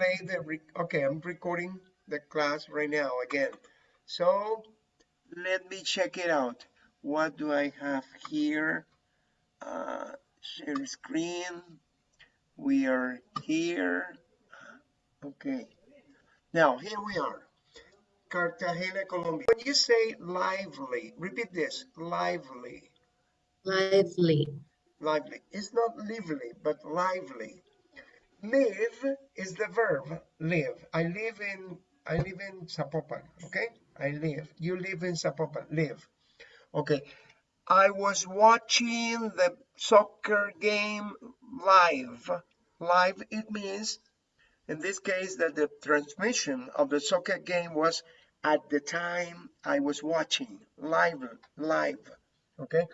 play the, okay, I'm recording the class right now again. So let me check it out. What do I have here? Uh, share screen. We are here. Okay. Now, here we are. Cartagena, Colombia. When you say lively, repeat this, lively. Lively. Lively. It's not lively, but lively. Live is the verb, live. I live in, I live in Zapopan, okay? I live. You live in Zapopan, live. Okay. I was watching the soccer game live. Live, it means, in this case, that the transmission of the soccer game was at the time I was watching live, live. Okay.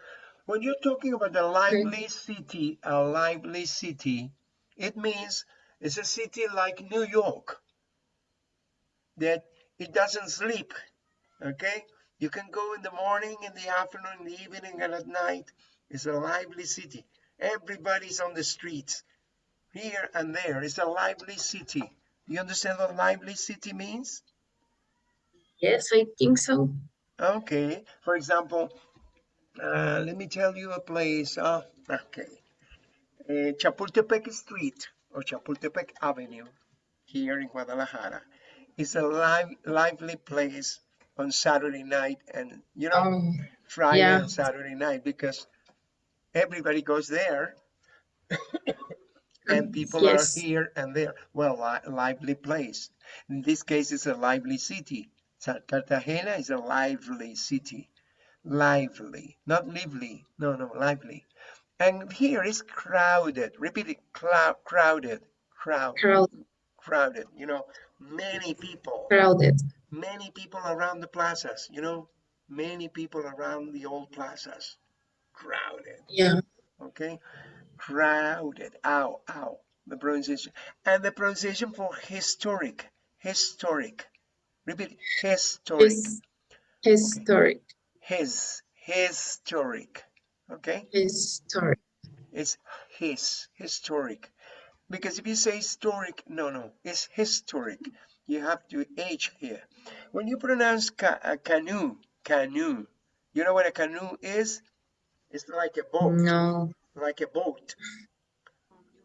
When you're talking about a lively city, a lively city, it means it's a city like New York that it doesn't sleep. Okay. You can go in the morning, in the afternoon, in the evening, and at night. It's a lively city. Everybody's on the streets, here and there. It's a lively city. You understand what lively city means? Yes, I think so. Okay. For example, uh, let me tell you a place. Uh, okay. Uh, Chapultepec Street or Chapultepec Avenue here in Guadalajara is a live, lively place on Saturday night and, you know, um, Friday yeah. and Saturday night because everybody goes there and people yes. are here and there. Well, li lively place. In this case, it's a lively city. Cartagena is a lively city. Lively, not lively. No, no, lively. And here is crowded. Repeat it. Clou crowded. Crowd. Crowded. Crowded. You know, many people. Crowded. Many people around the plazas. You know, many people around the old plazas. Crowded. Yeah. Okay. Crowded. Ow, ow. The pronunciation. And the pronunciation for historic. Historic. Repeat. Historic. His, historic. Okay. His. Historic okay? Historic. It's his historic. Because if you say historic no no it's historic. You have to h here. When you pronounce ca a canoe canoe you know what a canoe is? It's like a boat. No. Like a boat.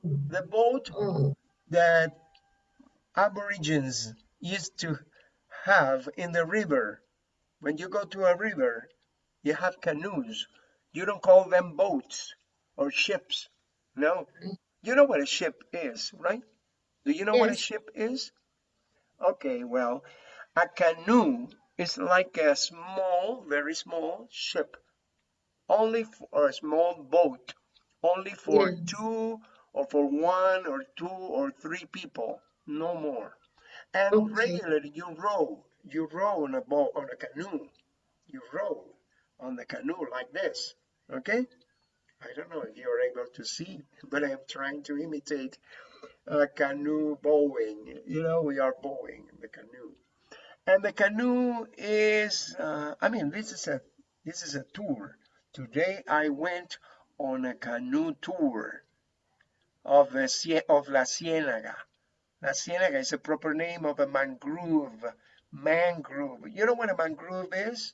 Mm. The boat oh. that aborigines used to have in the river. When you go to a river you have canoes you don't call them boats or ships. No. You know what a ship is, right? Do you know yes. what a ship is? Okay, well, a canoe is like a small, very small ship. Only for a small boat. Only for yes. two or for one or two or three people. No more. And okay. regularly you row. You row on a boat on a canoe. You row on the canoe like this okay? I don't know if you're able to see but I'm trying to imitate a canoe bowing. You know we are bowing the canoe. And the canoe is uh, I mean this is a this is a tour. Today I went on a canoe tour of the of La Ciénaga. La Ciénaga is a proper name of a mangrove mangrove. You know what a mangrove is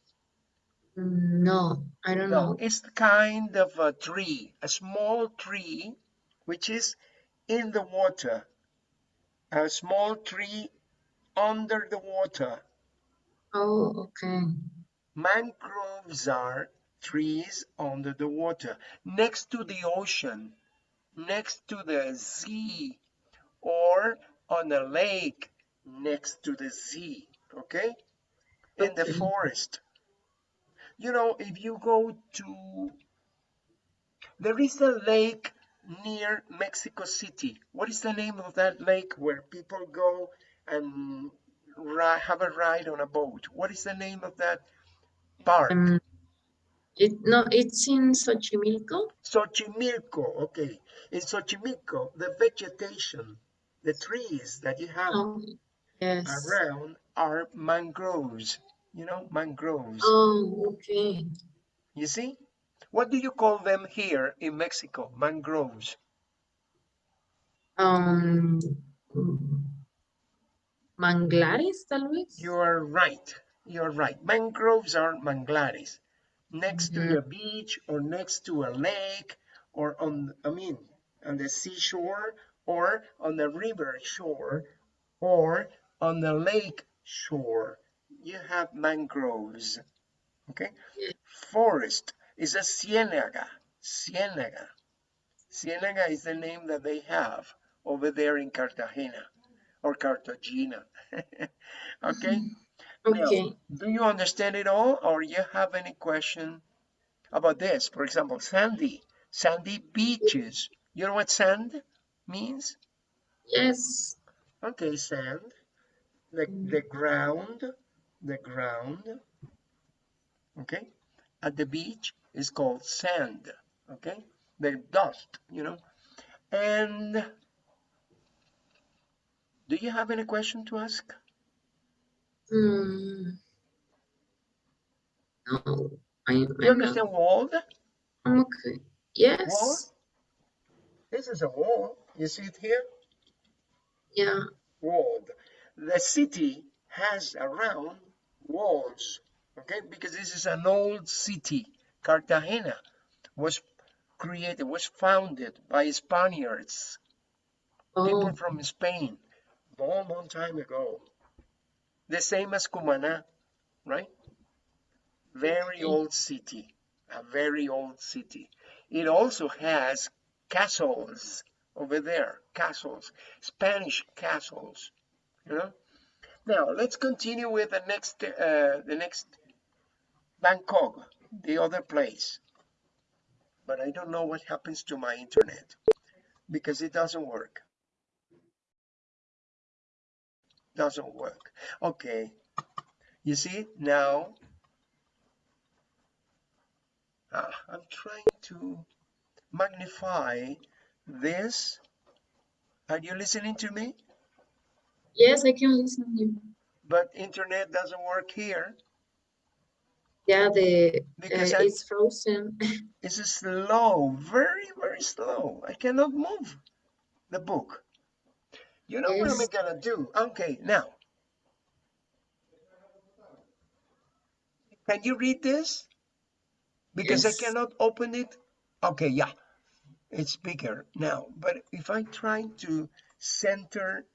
no, I don't no, know. It's the kind of a tree, a small tree, which is in the water. A small tree under the water. Oh, okay. Mangroves are trees under the water, next to the ocean, next to the sea, or on a lake next to the sea, okay? In the forest you know, if you go to, there is a lake near Mexico City. What is the name of that lake where people go and have a ride on a boat? What is the name of that park? Um, it no, it's in Xochimilco. Xochimilco, okay. In Xochimilco, the vegetation, the trees that you have oh, yes. around are mangroves you know, mangroves. Oh, okay. You see? What do you call them here in Mexico? Mangroves. Um, Manglares, tal vez. You are right. You're right. Mangroves are manglares. Next to Mhm. the beach or next to a lake or on, I mean, on the seashore or on the river shore or on the lake shore. You have mangroves. Okay. Yeah. Forest is a ciénaga. Ciénaga. Ciénaga is the name that they have over there in Cartagena or Cartagena. okay. Mm-hmm. Now, Okay. do you understand it all or you have any question about this? For example, sandy, sandy beaches. You know what sand means? Yes. Okay, sand, the, mm. the ground, the ground, okay, at the beach is called sand, okay, the dust, you know. And do you have any question to ask? Hmm. No, I, not. understand walled? Okay. Yes. This is a wall. You see it here? Yeah. Walled. The city has around walls, okay? Because this is an old city. Cartagena was created, was founded by Spaniards, people Oh, from Spain, long, long time ago. The same as Cumaná, right? Very old city, a very old city. It also has castles over there, castles, Spanish castles, you know. Now let's continue with the next, uh, the next Bangkok, the other place. But I don't know what happens to my internet because it doesn't work. Doesn't work. Okay. You see now uh, I'm trying to magnify this. Are you listening to me? Yes, I can listen to you. But internet doesn't work here Yeah, the because uh, I, it's frozen. it's slow, very, very slow. I cannot move the book. You know what am I Yes. gonna do? Okay, now, can you read this? Because I cannot open it. Okay, yeah, it's bigger now. But if I try to center,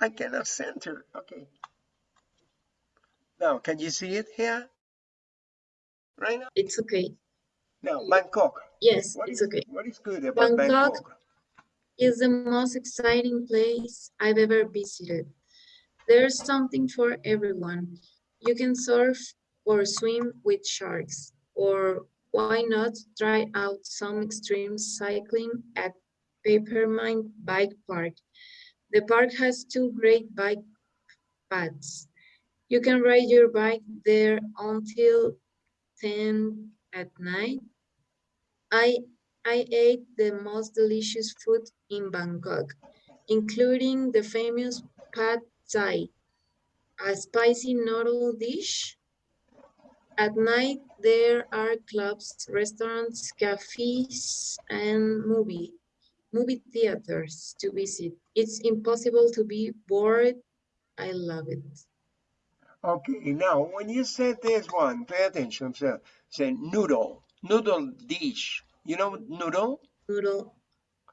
I cannot center. Okay. Now, can you see it here? Right now? It's okay. Now, Bangkok. Yes, What it's is okay. what is good about Bangkok Bangkok? is the most exciting place I've ever visited. There's something for everyone. You can surf or swim with sharks, or why not try out some extreme cycling at Papermine Bike Park. The park has two great bike paths. You can ride your bike there until 10 at night. I I ate the most delicious food in Bangkok, including the famous pad thai, a spicy noodle dish. At night, there are clubs, restaurants, cafes, and movie movie theaters to visit. It's impossible to be bored. I love it. Okay, now when you said this one, pay attention. So, say noodle, noodle dish. You know noodle? Noodle.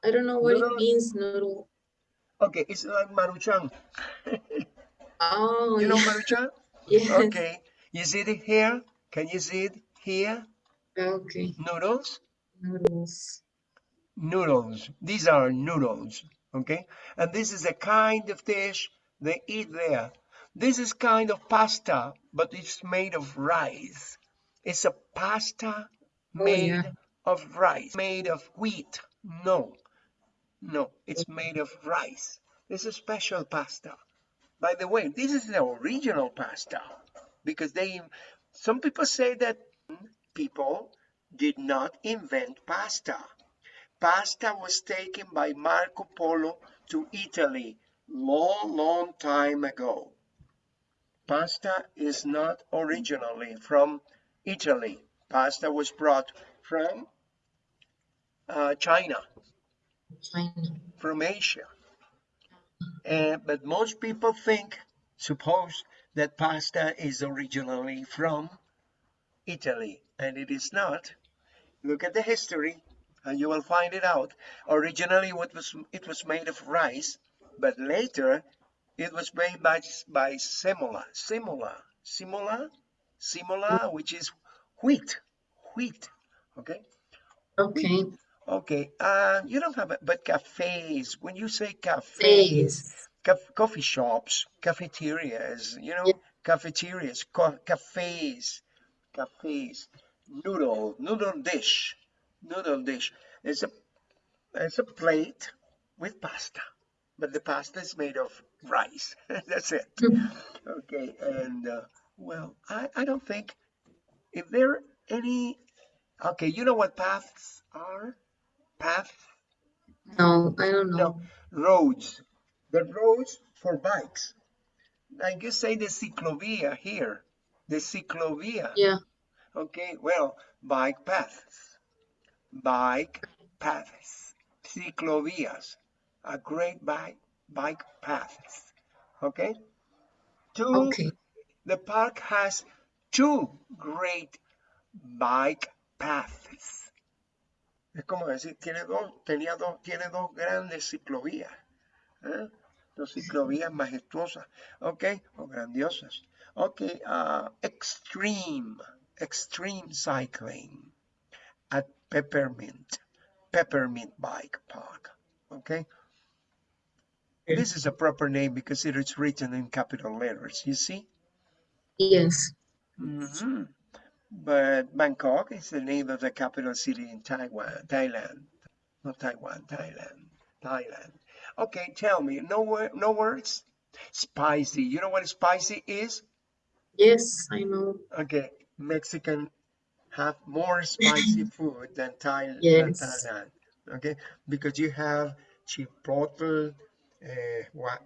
I don't know what it means, noodle. Okay, it's like maruchan. Oh, You know yeah. maruchan? Yes. Okay, you see it here? Can you see it here? Okay. Noodles? Noodles. Noodles. These are noodles. Okay, and this is a kind of dish they eat there. This is kind of pasta, but it's made of rice. It's a pasta Oh, made yeah. of rice, made of wheat. No, no, it's made of rice. It's a special pasta. By the way, this is the original pasta because they, some people say that people did not invent pasta. Pasta was taken by Marco Polo to Italy long, long time ago. Pasta is not originally from Italy. Pasta was brought from uh, China, China. from Asia. And, but most people think, suppose that pasta is originally from Italy, and it is not. Look at the history, and you will find it out. Originally, what was it was made of rice, but later it was made by by semola, semola, semola, semola, which is wheat, wheat. Okay. Okay. Okay. Uh, you don't have it, but cafes. When you say cafes, caf coffee shops, cafeterias, you know, yeah. cafeterias, co cafes, cafes, noodle, noodle dish, noodle dish. It's a, it's a plate with pasta, but the pasta is made of rice. That's it. okay, and uh, well, I, I don't think, if there any, okay, you know what paths are? Paths? No, I don't know. No, roads. The roads for bikes. Like you say the ciclovia here. The ciclovia. Yeah. Okay, well, bike paths. Bike paths. Ciclovias. A great bike bike paths. Okay? Two, okay. The park has two great bike paths. Es como decir, tiene dos, tenía dos, tiene dos grandes ciclovías. ¿eh? Dos ciclovías majestuosas, ¿ok? O grandiosas. Ok, uh, extreme, extreme cycling Peppermint, Peppermint Bike Park, okay? This is a proper name because it is written in capital letters, you see? Yes. Mm -hmm. But Bangkok is the name of the capital city in Taiwan, Thailand. Not Taiwan, Thailand, Thailand. Okay, tell me, no, no words? Spicy. You know what spicy is? Yes, I know. Okay, Mexican have more spicy food than, Thai, yes. Thailand. Okay, because you have chipotle, uh, what,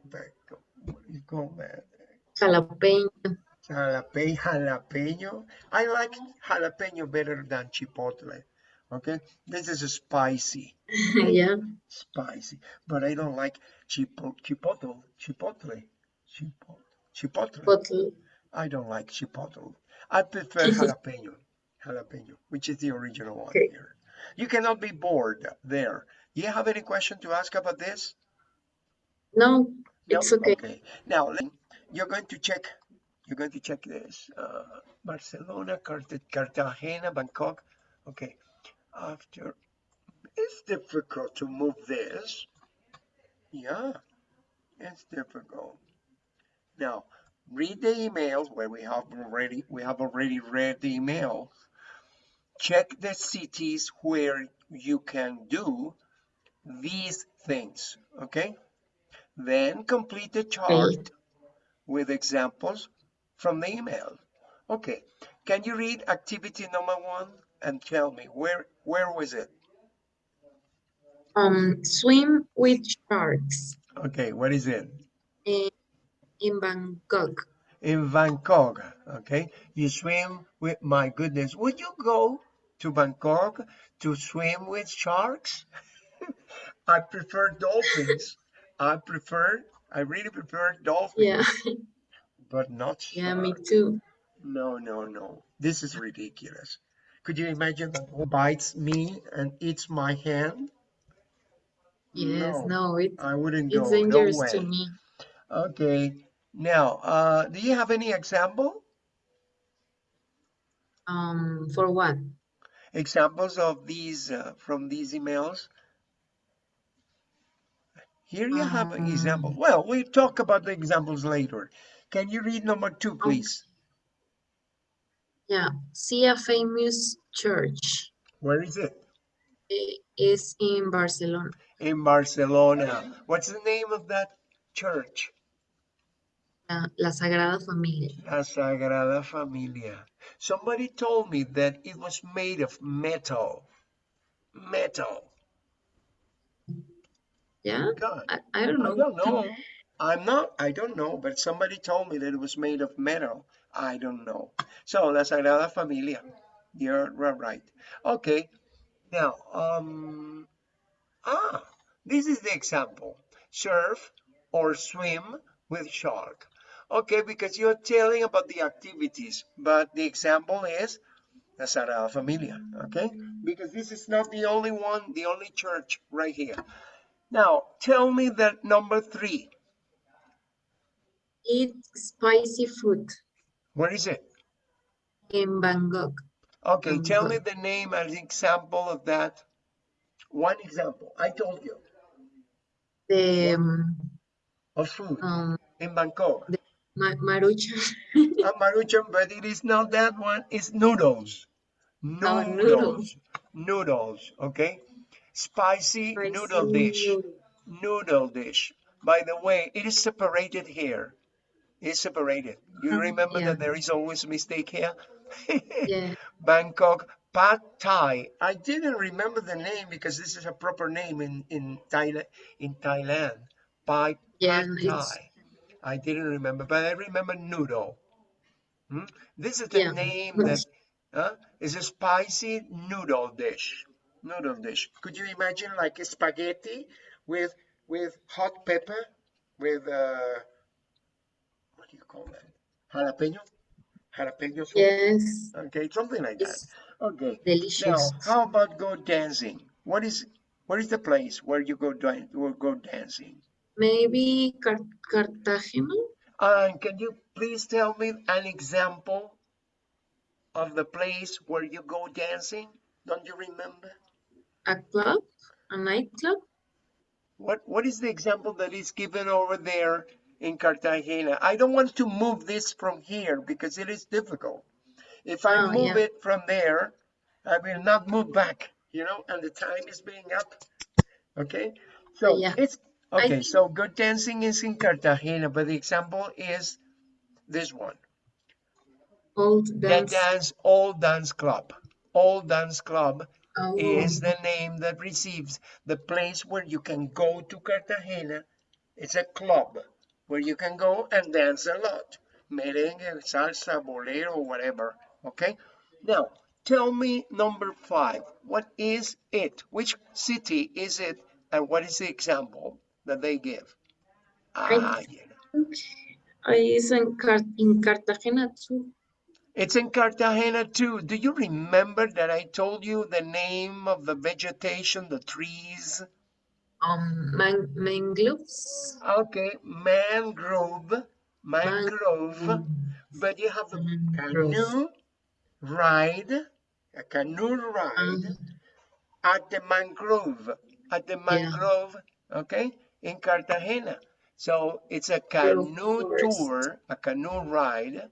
what you call that? Jalapeno. Jalapeno, jalapeno. I like jalapeno better than chipotle. Okay, this is spicy. yeah. Spicy, but I don't like chipotle, chipotle, chipotle, chipotle, chipotle. chipotle. I don't like chipotle. I prefer jalapeno, jalapeno, which is the original one okay. here. You cannot be bored there. Do you have any question to ask about this? No, it's okay. okay. Now you're going to check. You're going to check this. Uh, Barcelona, Cartagena, Bangkok. Okay. After it's difficult to move this. Yeah, it's difficult. Now read the emails where we have already we have already read the email. Check the cities where you can do these things. Okay. Then complete the chart with examples from the email. Okay, can you read activity number one and tell me where where was it? Um, swim with sharks. Okay, what is it? In, in Bangkok. In Bangkok, okay. You swim with, my goodness, would you go to Bangkok to swim with sharks? I prefer dolphins. I prefer, I really prefer dolphins. Yeah. but not sharks. Yeah, me too. No, no, no. This is ridiculous. Could you imagine bites me and eats my hand? Yes, no, no it, I wouldn't it's go. dangerous no way. to me. Okay. Now, uh, do you have any example? Um, for what? Examples of these uh, from these emails? Here you have an example. Um, Well, we'll talk about the examples later. Can you read number two, please? Yeah, see a famous church. Where is it? It is in Barcelona. In Barcelona. What's the name of that church? Uh, La Sagrada Familia. La Sagrada Familia. Somebody told me that it was made of metal. Metal. Yeah, God. I, I don't know. I don't know. I'm not, I don't know, but somebody told me that it was made of metal. I don't know. So, La Sagrada Familia. You're right. Okay. Now, um, ah, this is the example. Surf or swim with shark. Okay, because you're telling about the activities, but the example is the Sagrada Familia, okay? Because this is not the only one, the only church right here. Now, tell me that number three. Eat spicy food Where is it? in Bangkok. Okay, Um, tell me the name and example of that. One example. I told you The um, of food um, in Bangkok. Ma maruchan. A maruchan, but it is not that one. It's noodles. Oh, Noodles. noodles. Noodles. Okay. Spicy Spicy noodle dish. noodle. Noodle dish. By the way, it is separated here. It's separated. You Um, remember yeah. that there is always a mistake here? Yeah. Bangkok Pad Thai. I didn't remember the name because this is a proper name in in Thailand. In Thailand, Pad Yeah, Pad Thai. I didn't remember, but I remember noodle. Hmm? This is the Yeah. name that huh? is a spicy noodle dish. Noodle dish. Could you imagine like a spaghetti with with hot pepper, with uh, what do you call that? Jalapeno, jalapeno sauce. Yes. Okay, something like that. Okay. Delicious. Now, how about go dancing? What is what is the place where you go go dancing? Maybe Car Cartagena? Uh, and can you please tell me an example of the place where you go dancing? Don't you remember? A club? A nightclub? What what is the example that is given over there in Cartagena? I don't want to move this from here because it is difficult. If I Oh, move yeah. it from there, I will not move back, you know, and the time is being up. Okay? So Yeah. it's okay, so good dancing is in Cartagena, but the example is this one. Old The dance. dance old dance club. Old dance club Oh, is the name that receives the place where you can go to Cartagena. It's a club where you can go and dance a lot. Merengue, salsa, bolero, whatever. Okay? Now, tell me number five. What is it? Which city is it? And what is the example that they give? Ah, yeah. uh, it's in, Car in Cartagena too. It's in Cartagena too. Do you remember that I told you the name of the vegetation, the trees? Um, man mangroves. Okay, mangrove, mangrove, Mangrove. but you have a Mangrove. canoe ride, a canoe ride Um, at the mangrove, at the mangrove, okay, in Cartagena. So it's a canoe tour, a canoe ride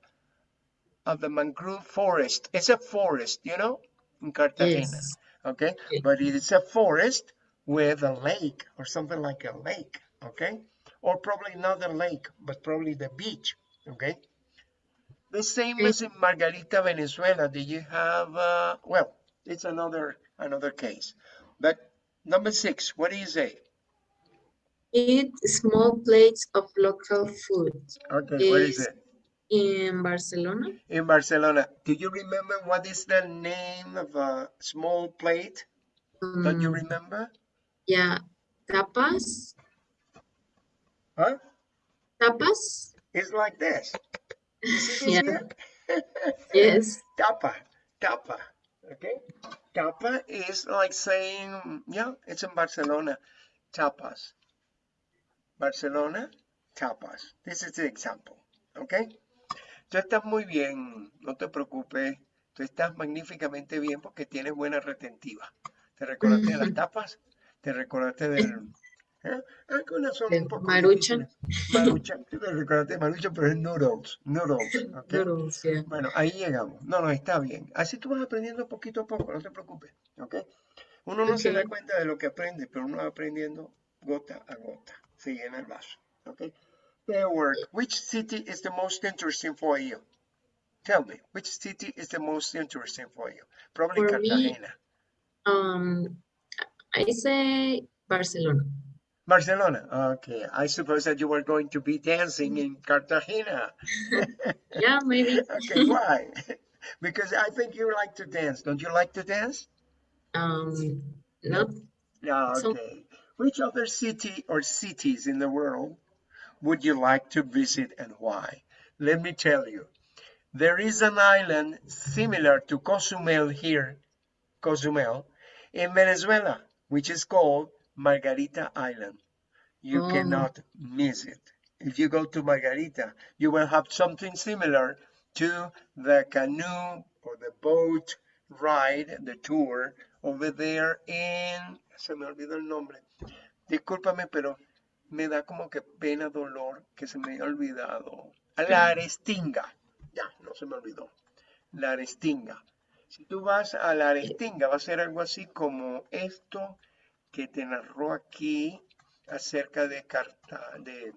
of the mangrove forest. It's a forest, you know, in Cartagena. yes. okay Okay. but it is a forest with a lake or something like a lake okay or probably not a lake but probably the beach okay the same as in margarita venezuela do you have uh well it's another another case but number six what do you say Eat small plates of local food okay where is it in Barcelona. in barcelona do you remember what is the name of a small plate don't you Um, remember yeah, tapas. huh Tapas? it's like this Yeah. Yes. tapa, tapa, okay? Tapa is like saying, yeah, it's in Barcelona, tapas. Barcelona, tapas. This is the example, okay? Tú estás muy bien, no te preocupes. Tú estás magníficamente bien porque tienes buena retentiva. ¿Te recordaste de las tapas? ¿Te recordaste del... ¿eh? Algunas son De un poco Maruchan. Maruchan, tú te recordaste de Maruchan, pero es noodles, noodles, ¿ok? Noodles, yeah. Bueno, ahí llegamos. No, no, está bien. Así tú vas aprendiendo poquito a poco, no te preocupes, ¿ok? Uno no se da Ok. cuenta de lo que aprende, pero uno va aprendiendo gota a gota. Se llena el vaso, ¿ok? Their work. Which city is the most interesting for you? Tell me, which city is the most interesting for you? Probably For me- Cartagena. Um, I say Barcelona. Barcelona. Okay, I suppose that you were going to be dancing in Cartagena. Yeah, maybe. Okay, why? because I think you like to dance. Don't you like to dance? Um, no. Yeah, So- okay. Which other city or cities in the world would you like to visit and why? Let me tell you. There is an island similar to Cozumel here, Cozumel, in Venezuela, which is called Margarita Island. You Oh. cannot miss it. If you go to Margarita, you will have something similar to the canoe or the boat ride, the tour over there in, se me olvidó el nombre. Discúlpame, pero me da como que pena, dolor que se me haya olvidado. La Arestinga. Ya, no se me olvidó. La Arestinga. Si tú vas a la Arestinga, va a ser algo así como esto que te narró aquí acerca de Carta, de,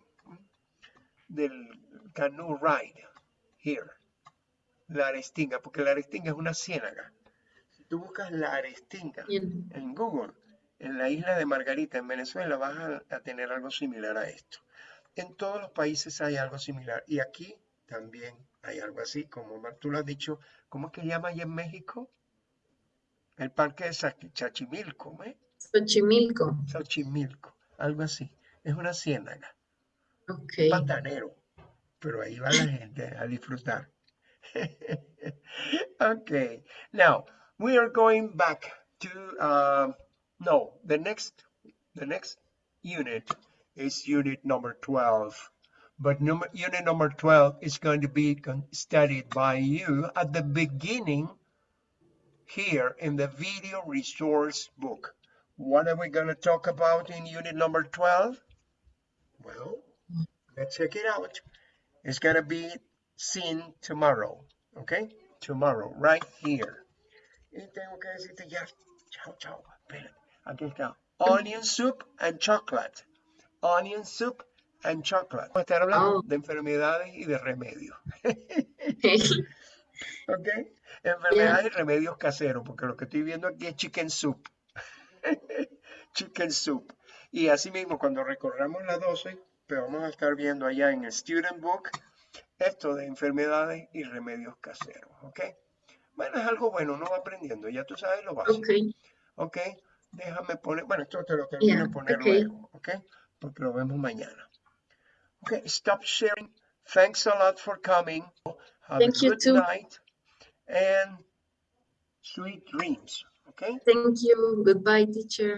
del canoe ride, here. La Arestinga, porque la Arestinga es una ciénaga. Si tú buscas la Arestinga Bien. en Google, en la isla de Margarita, en Venezuela, vas a, a tener algo similar a esto. En todos los países hay algo similar. Y aquí también hay algo así, como tú lo has dicho. ¿Cómo es que llama allá en México? El parque de Chachimilco, ¿eh? Xochimilco. Xochimilco, algo así. Es una ciénaga, un pantanero, pero ahí va la gente a disfrutar. okay, now we are going back to um, no, the next the next unit is unit number 12. But number, unit number 12 is going to be studied by you at the beginning here in the video resource book. What are we going to talk about in unit number 12? Well, let's check it out. It's going to be seen tomorrow, okay? Tomorrow, right here. Y tengo que decirte ya, chao, chao, espérate, aquí está. Onion soup and chocolate. Onion soup and chocolate. Vamos a estar hablando Oh. de enfermedades y de remedios, ¿ok? Enfermedades y remedios caseros, porque lo que estoy viendo aquí es chicken soup. chicken soup. Y así mismo, cuando recorramos la 12, pero vamos a estar viendo allá en el Student Book esto de enfermedades y remedios caseros, ¿ok? Bueno, es algo bueno, uno va aprendiendo, ya tú sabes lo básico, Ok. ¿ok? Déjame poner, bueno, esto te lo termino Yeah, de poner ok. luego, ¿ok? Porque lo vemos mañana. Ok, stop sharing. Thanks a lot for coming. Have Thank a you too. night and sweet dreams, okay? Thank you. Goodbye, teacher.